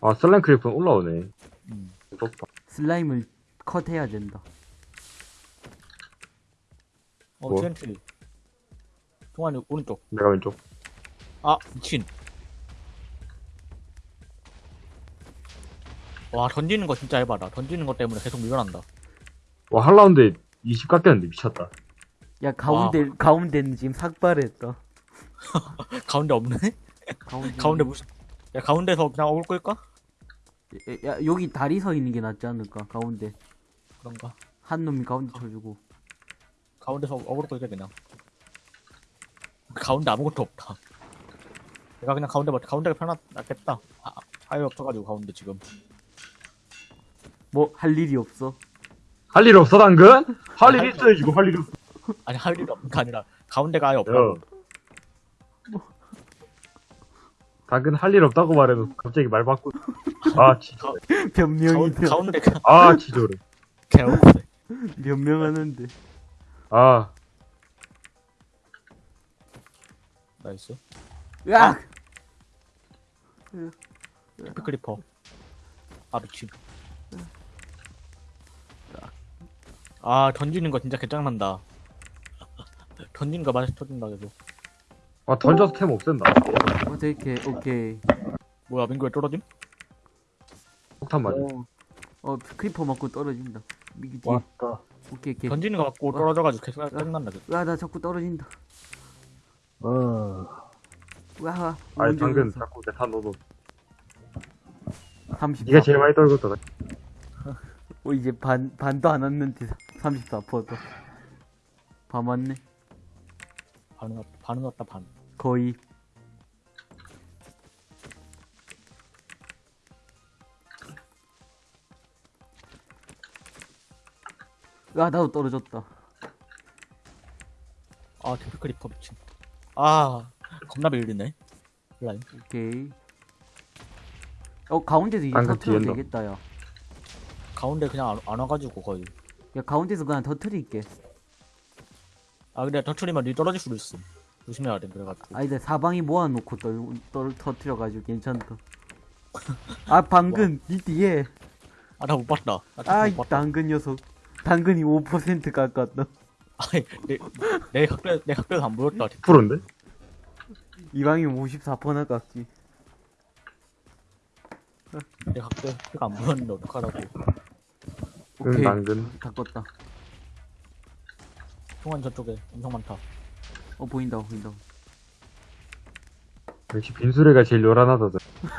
아, 슬라임 creeper는 올라오네.
음.
무섭다.
슬라임을 컷해야 된다.
어
뭐?
TNT. 동환이 오른쪽.
내가 왼쪽.
아 미친. 와 던지는 거 진짜 해봐라. 던지는 거 때문에 계속 밀려난다.
와, 한 라운드에 20 깎였는데 미쳤다.
야, 가운데, 가운데는 지금 삭발했다.
가운데 없네?
가운데.
가운데 무슨? 야 가운데서 그냥 어글 끌까?
야, 야, 여기 다리 서 있는 게 낫지 않을까? 가운데.
그런가?
한 놈이 가운데 쳐주고.
가운데서 어그로 끌게 그냥. 가운데 아무것도 없다. 내가 그냥 가운데 맞 가운데가 편하 낫겠다. 아, 아예 없어가지고 가운데 지금.
뭐, 할 일이 없어.
할 일 없어, 당근?
할일할
있어야지, 이거 할일 없어.
아니 할 일이 없는 게 아니라 가운데가 아예
야.
없다 고.
당근 할일 없다고 말해도 갑자기 말 바꾸. 아, 진짜.
변명이
가운,
돼.
가운데 가
아, 지조를.
개 억울해.
변명하는데.
아,
nice.
으악!
피클리퍼. 아 미친. 아 던지는 거 진짜 개짱난다. 던지는 거 맛이 터진다 계속.
아 던져서 템 없앤다.
어떻게, 오케이.
뭐야 민규 왜 떨어짐?
폭탄 맞아.
어, 어, 크리퍼 맞고 떨어진다. 미기 뒤에.
왔다.
오케이, 오케이.
던지는 거 맞고 떨어져가지고 계속 짜증난다 계속.
으아, 나 자꾸 떨어진다.
어.
으아,
아니 당근
올랐어?
자꾸 내탄 넣어.
34.
네가 제일 많이 떨궜다.
어, 이제 반, 반도 안 왔는데 34%도. 반 왔네.
반은 왔- 반은 왔다 반.
거의. 아, 나도 떨어졌다.
아 데프클리퍼 미친. 아 겁나 밀리네. 라인.
오케이. 어 가운데서 이제
방금
터트려도
뒤엔다.
되겠다 야.
가운데 그냥 안, 안 와가지고 거의.
야 가운데서 그냥 터트릴게.
아 근데 터트리면 니 떨어질 수도 있어. 조심해야 돼 그래가지고.
아니 내 사방이 모아놓고 떨, 떨 터트려가지고 괜찮다. 아 방금 니 뒤에
아 나 못 봤다.
아이
봤다.
당근 녀석. 당근이 5% 깎았다.
아니 내내 학교 내 학교에서 안 보였다.
10%인데?
이방이면 54%나 깎지.
내 학교에서 안 보였는데 어떡하라고.
응,
오케이.
당근.
다 껐다.
통한 저쪽에 엄청 많다.
어 보인다 보인다.
역시 빈수레가 제일 요란하다.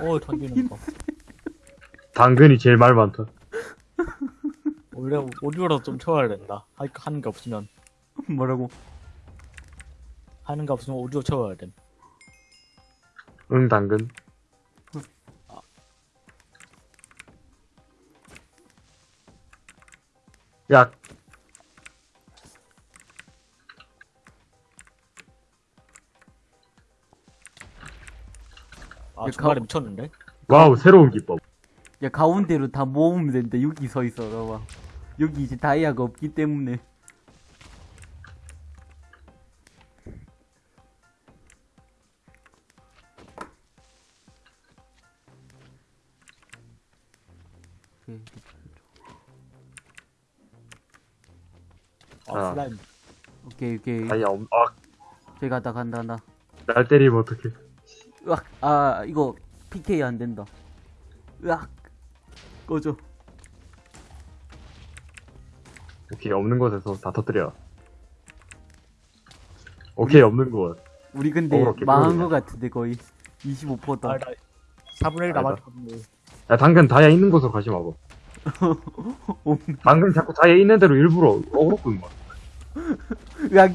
어 던지는 거.
당근이 제일 말 많다.
원래 오디오로 좀 채워야 된다. 할- 하는 게 없으면
뭐라고?
하는 게 없으면 오디오 채워야 돼.
응, 당근. 야,
아
야,
중간에
가-
미쳤는데?
와우, 새로운 기법.
야 가운데로 다 모으면 된다. 여기 서 있어 봐봐. 여기 이제 다이아가 없기 때문에. 오케이.
아
아.
슬라임.
오케이 오케이.
아야, 엄, 아,
저기 간다 간다 간다.
날 때리면 어떡해.
으악 아 이거 PK 안 된다. 으악 꺼져.
오케이, 없는 곳에서 다 터뜨려. 오케이, 없는 곳.
우리 근데
어,
망한. 거 같은데 거의 25%다.
아, 나 4분의 1
아니다.
남았는데.
야, 당근 다이아 있는 곳으로 가지 마봐. 당근 자꾸 다이아 있는 대로 일부러 어그로 끄는 거야.
으악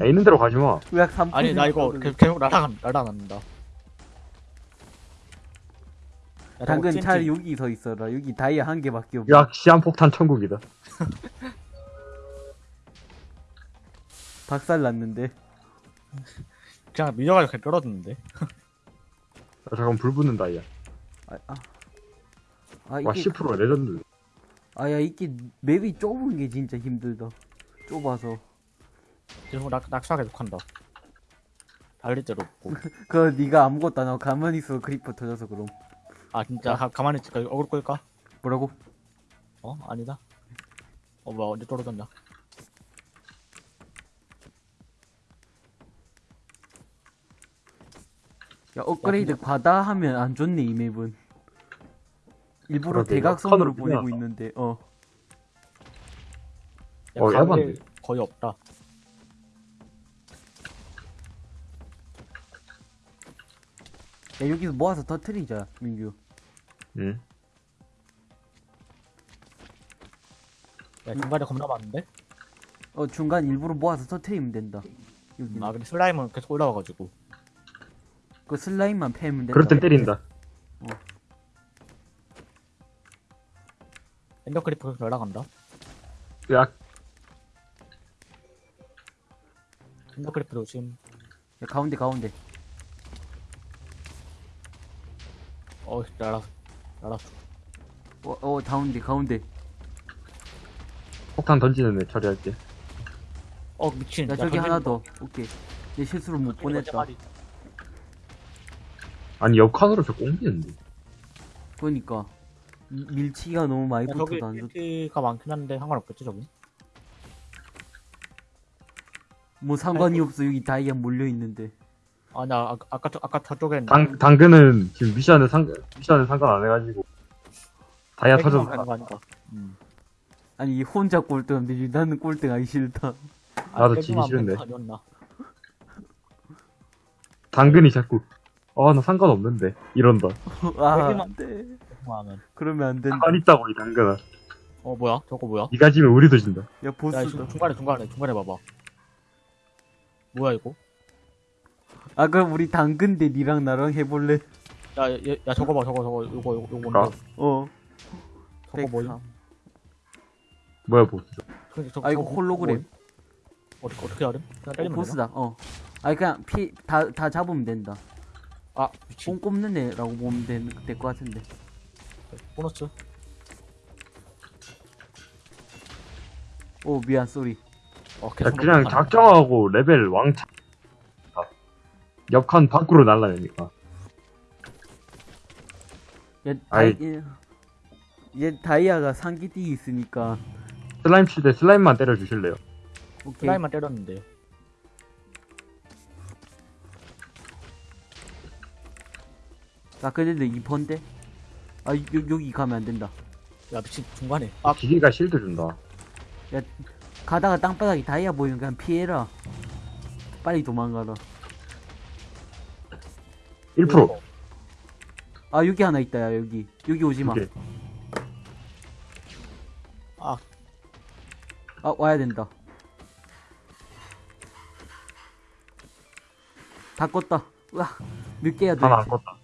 야, 있는 대로 가지 마.
으악 3%.
아니 나 이거 계속, 계속 날아간 날아간다. 야,
당근
저거
차라리 여기 서 있어라. 여기 다이아 한 개밖에 없어.
야, 시한폭탄 천국이다.
박살 났는데.
그냥 밀려가지고 그냥 떨어졌는데.
야, 잠깐 불 붙는 다이아.
아, 아. 아
와,
이게
10% 레전드.
아야 이게 map이 좁은 게 진짜 힘들다. 좁아서.
계속 낙 낙사 계속 한다. 달릴 데도 없고.
그거 네가 아무것도 안 하고 가만히 있어 creeper 터져서 그럼.
아 진짜 가, 가만히 있을까? 어그로 끌까?
뭐라고?
어 아니다. 어 뭐야 언제 떨어졌냐?
야 업그레이드 과다 하면 안 좋네 이 map은. 일부러 대각선으로
역할을
보내고 있는데 어.
야,
어, 야반데.
거의 없다.
야 여기서 모아서 터트리자 민규.
응.
야 중간에 겁나 많은데?
어 중간 일부러 모아서 터트리면 된다. 여기
아 근데 슬라임은 계속 올라와가지고.
그 슬라임만 패면 된다.
그럴 땐 때린다.
ender creeper 계속 날아간다.
야,
ender creeper도 지금
야, 가운데 가운데.
어 날아 날았어.
어, 어 가운데 가운데.
폭탄 던지는 애 처리할게.
어 미친.
야, 저기 하나 더. 오케이. 내 실수로 못
보냈다.
아니, 옆칸으로 저 옮기는데.
그러니까 미- 밀치기가 너무 많이
야, 저기
붙어서 안 좋.
TNT가 많긴 한데 상관없겠지 저기.
뭐 상관이
아이고.
없어 여기 다이아 몰려 있는데.
아나 아, 아까 저- 아까 저쪽엔
당, 당근은 지금 미션에 상, 미션에 상관 안 해가지고. 다이아 터져서.
가는 거 아닌가? 음.
아니 혼자 꼴등인데 나는 꼴등하기 싫다.
나도
백이만
지기 싫은데.
아?
당근이 자꾸. 아, 나 상관없는데. 이런다.
아, 안돼. 그러면 안 된다.
상관 있다고, 이 당근아.
어 뭐야? 저거 뭐야?
니가 지면 우리도 진다.
야야
보스다.
중- 중간에 중간에 중간에 봐봐. 뭐야 이거?
아 그럼 우리 당근 대 니랑 나랑 해볼래?
야, 야, 야 저거 봐 저거 저거 요거 요거 요거
아.
뭔데?
어.
저거 뭐지?
103.
뭐야, 보스.
저, 저,
아 이거
저거
홀로그램.
뭐- 어떻게 어떻게 하래? 그냥
어,
때리면?
보스다. 어. 아니 그냥 피 다 다 잡으면 된다.
아 미친.
뽕 꼽는 애라고 보면 될것 같은데.
보너스.
오 미안 쏘리
어,
야, 그냥. 작정하고 레벨 왕창. 아, 옆칸 밖으로 날라내니까.
얘,
아이.
다이, 얘, 얘 다이아가 상기띠 있으니까
슬라임 칠 때 슬라임만 때려주실래요?
오케이
슬라임만 때렸는데.
나 그래도 2번데 아 요, 여기 가면 안 된다
야, 미친, 중간에. 아,
기기가 실드 준다.
가다가 땅바닥에 다이아 보이면 그냥 피해라 빨리 도망가라
1%.
아 여기 하나 있다 야 여기 여기 오지마
오케이.
아,
아 와야 된다 다 껐다 으아 몇 개야
하나 안
도대체
껐다.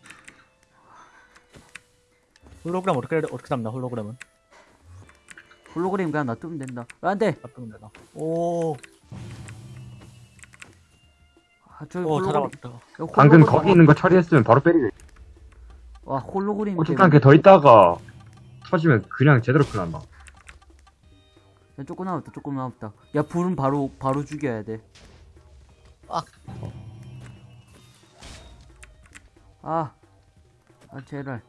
홀로그램 어떻게, 어떻게 잡나, 홀로그램은?
홀로그램 그냥 놔두면 된다 아, 안돼
잡으면 되나. 오,
아 저기
오, 다
홀로그램
잡았다.
야,
방금 거기 있는 거 처리했으면 바로 때리게.
와 홀로그램
어쨌든
때문에
이렇게 더 있다가 터지면 그냥 제대로 큰일 난다.
야, 조금 남았다 조금 남았다 야 불은 바로 바로 죽여야 돼
아.
아, 아 제발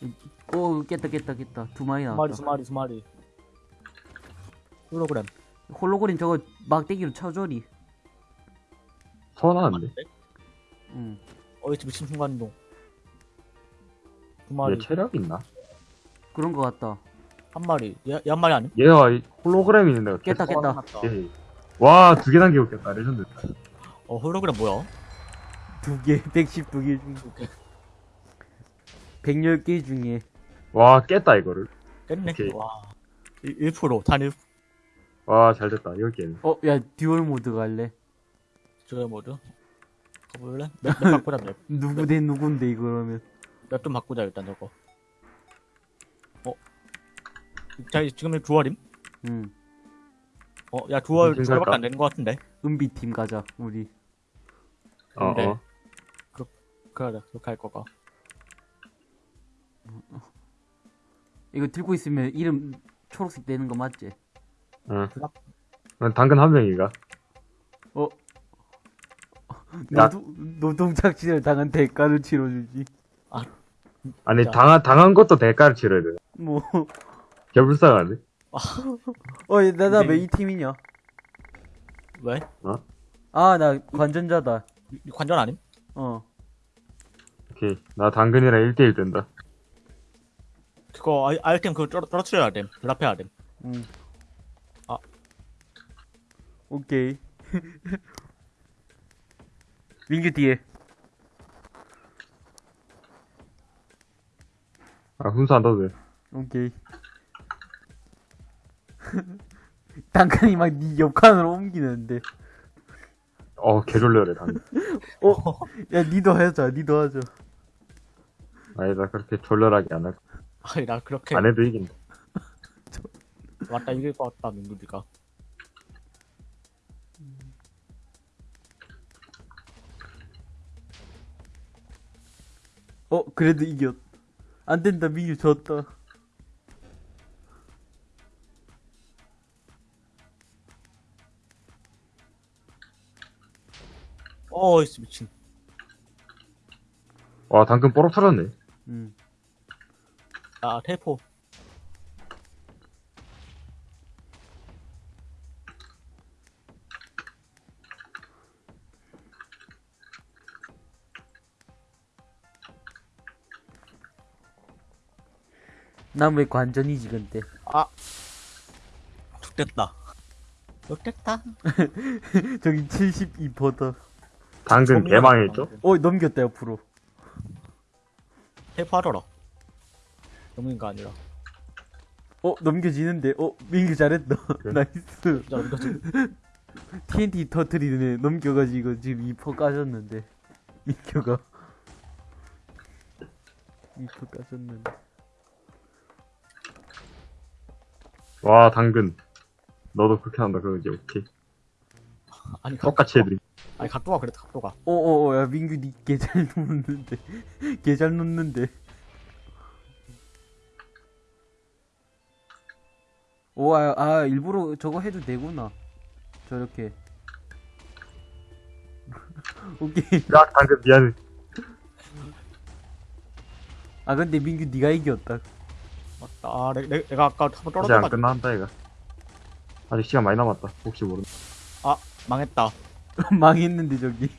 이- 오 깼다 깼다 깼다 두 마리
두
나왔다
마리, 두 마리, 두 마리. 홀로그램.
홀로그램 저거 막대기로 쳐줘리
서운하는데.
응
어이, 미친 순간이동.
두얘
마리,
체력 있나?
그런 거 같다
한 마리. 얘, 얘한 마리 아니?
얘가 이 홀로그램 있는 데가
깼다
계속
깼다
다
예. 와, 두 개 남기고 깼다. 레전드.
어, 홀로그램 뭐야?
두 개 112개 중 110개 중에
와, 깼다, 이거를.
깼네.
오케이.
와. 1%, 단 1%.
와, 잘 됐다. 이거 깼네.
어야 duel 모드 갈래
저거 뭐죠? 가볼래? map, map 바꾸자, map.
누구 대 누군데 이거라면
map 좀 바꾸자, 일단 저거. 어? 자, 지금 duel임?
응
어, 야, 두월,
무슨
두월밖에
살까?
안 되는 것 같은데?
은비팀 가자 우리
어,
그래.
어.
그래, 그렇게 할 거가.
이거 들고 있으면 이름 초록색 되는 거 맞지?
응. 난 당근 한 명이가.
어?
야.
노동, 노동착취를 당한 대가를 치러주지
아니,
야.
당한, 당한 것도 대가를 치러야 돼.
뭐
개불쌍하네.
어, 나, 나
근데
왜이 팀이냐?
왜?
아, 나 관전자다.
관전 아님?
어.
오케이. 나 당근이랑 1대1 된다.
그거 아이, 아이템 그거 떨어, 떨어뜨려야 됨. 드랍해야 됨.
응.
아.
오케이. 민규 뒤에.
아, 훈수 안 떠도 돼.
오케이. 당근이 막 니 옆칸으로 옮기는데.
어, 개졸려래, 당근.
어? 야, 니도 하자, 니도 하자.
아니다, 그렇게 졸렬하게 안 할.
아니, 나 그렇게.
안 해도 이긴다.
맞다, 이길 것 같다, 민규디가.
어, 그래도 이겼. 안 된다, 민규 졌다.
어이씨, 미친.
와, 당근 뽀록 터졌네.
응.
아, 테이포.
난 왜 관전이지, 근데.
아. 죽됐다. 죽됐다.
저기 72%다.
당근 개망했죠?
어, 넘겼다, 옆으로.
하더라. 넘긴 거 아니라.
어, 넘겨지는데. 어, 민규 잘했다.
그래?
nice. 지금
TNT 터트리네. 넘겨가지고 지금 2% 까졌는데. 민규가. 2% 까졌는데.
와, 당근. 너도 그렇게 한다, 그러지, 오케이.
아니, 각-
똑같이 해드림.
아니, 각도가 그랬다, 각도가.
어어어, 야, 민규 니개잘 놓는데. 개 잘 놓는데. 오, 아, 아, 일부러 저거 해도 되구나. 저렇게. 오케이.
야, 당근 미안해.
아, 근데 민규 네가 이겼다.
맞다. 아, 내, 내, 내가 아까 한번
아직 안 끝난다, 이거. 아직 시간 많이 남았다. 혹시 모르
망했다.
망했는데, 저기.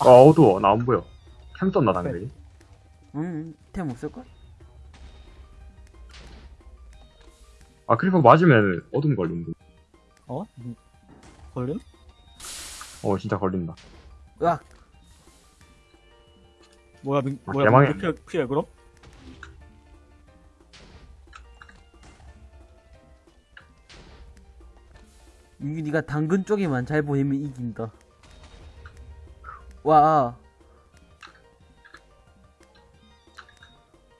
아, 어두워. 나 안 보여. 캠 떴나, 당근이?
응, 템 없을걸?
아, creeper 맞으면 어둠 걸린다.
어? 음, 걸림?
어, 진짜 걸린다.
으악!
뭐야, 민,
아,
뭐야,
개망해.
민규 피해, 피해, 그럼?
민규 네가 당근 쪽에만 잘 보이면 이긴다. 와.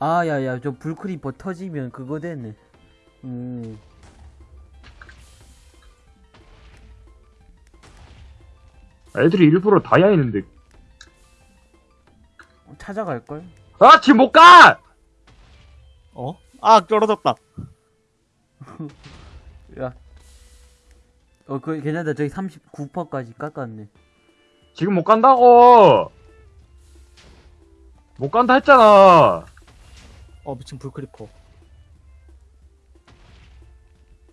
아, 야, 야, 저 불크리퍼 터지면 그거 되네. 음.
애들이 일부러 다이아 있는데.
찾아갈걸?
아, 지금 못 가!
어? 아, 떨어졌다.
야. 어, 그, 괜찮다. 저기 39%까지 깎았네.
지금 못 간다고! 못 간다 했잖아!
어, 미친 불크리퍼.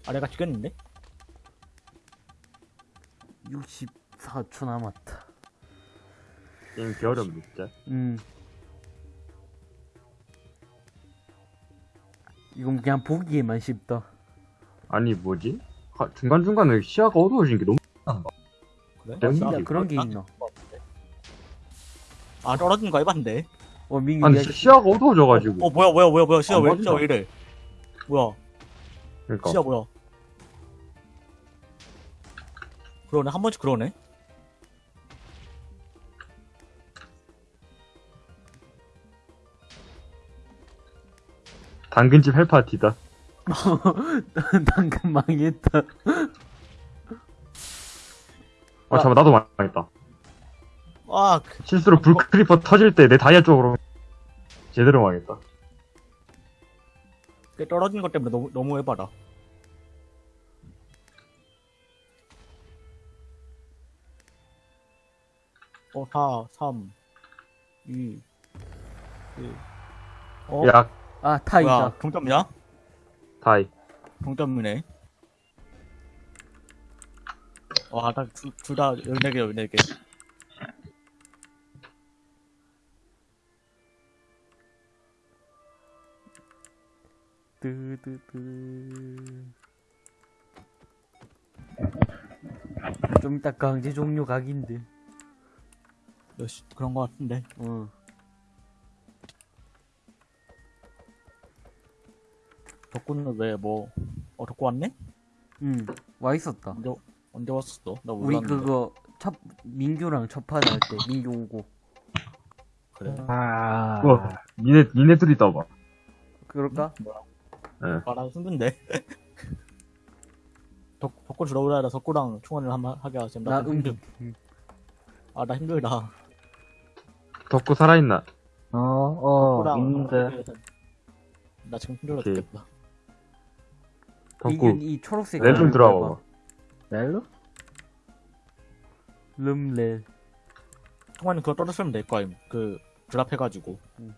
아, 내가 죽였는데?
64초 남았다.
게임 개어렵네, 진짜.
음. 이건 그냥 보기에만 쉽다.
아니, 뭐지? 하- 중간중간에 시야가 어두워진 게 너무
그래?
아,
진짜 그런 게
나-
있나?
아, 떨어진 거 해봤는데?
어, 민규
아니, 시야가 어두워져가지고.
어, 뭐야, 뭐야, 뭐야, 뭐야, 시야
안
왜,
맞나?
시야 왜 이래? 뭐야,
그러니까.
시야 뭐야? 그러네, 한 번씩 그러네?
당근집 헬파티다.
당근 망했다.
아, 잠깐, 나도 망했다.
아, 그,
실수로 불크리퍼 터질 때 내 다이아 쪽으로 제대로 망했다.
그 떨어진 것 때문에 너무, 너무 해봐라. 어, 4, 3, 2, 1. 어?
야,
아, 타이다.
뭐야, 동점이야?
다이.
동점이네. 와, 나 둘, 둘다 14개, 14개.
뜨뜨뜨. 좀 이따 강제 종료 각인데.
몇시, 그런 거 같은데.
어.
덕구는 왜, 뭐, 어, 덕구 왔네?
응. 와 있었다.
언제, 언제 왔었어? 나
우리
몰랐는데.
그거 첫 민규랑 첫판 할 때 민규 오고.
그래.
아. 우와, 니네, 니네 둘이 떠봐.
그럴까?
아, 나 힘든데. 덕, 덕구 들어오라 해라 덕구랑 총원을 한번 하게 하자.
나
나 힘들.
응.
아, 나 힘들다.
덕구 살아있나?
어, 어,
덕구랑
있는데.
나 지금 힘들어. 죽겠다.
덕구,
이 초록색.
렐좀 들어와 봐봐.
렐로?
름렐.
총원은 그거 떨어뜨리면 될 거임. 그, 드랍해가지고.
응.